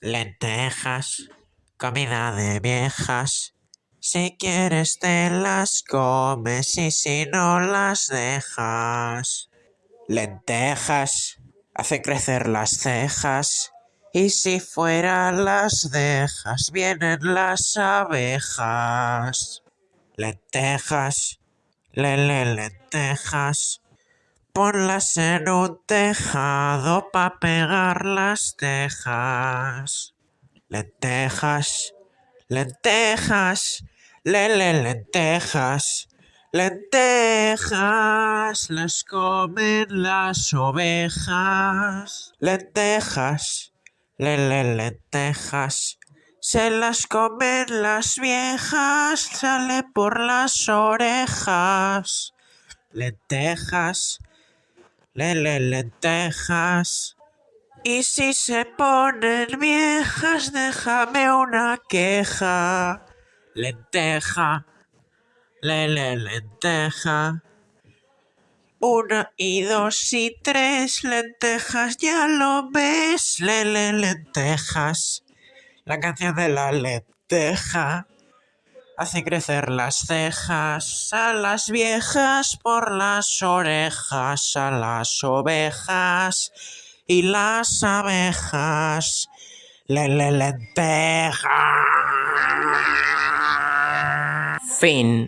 Lentejas, comida de viejas. Si quieres te las comes y si no las dejas. Lentejas, hace crecer las cejas. Y si fuera las dejas, vienen las abejas. Lentejas, lele lentejas. Ponlas en un tejado pa' pegar las tejas. Lentejas, lentejas, lele lentejas. Lentejas las comen las ovejas. Lentejas, lele lentejas. Se las comen las viejas, sale por las orejas. Lentejas, lele lentejas. Y si se ponen viejas, déjame una queja. Lenteja, lele lenteja. Una y dos y tres lentejas, ya lo ves, lele lentejas. La canción de la lenteja hace crecer las cejas a las viejas por las orejas, a las ovejas y las abejas. Lele lenteja. Fin.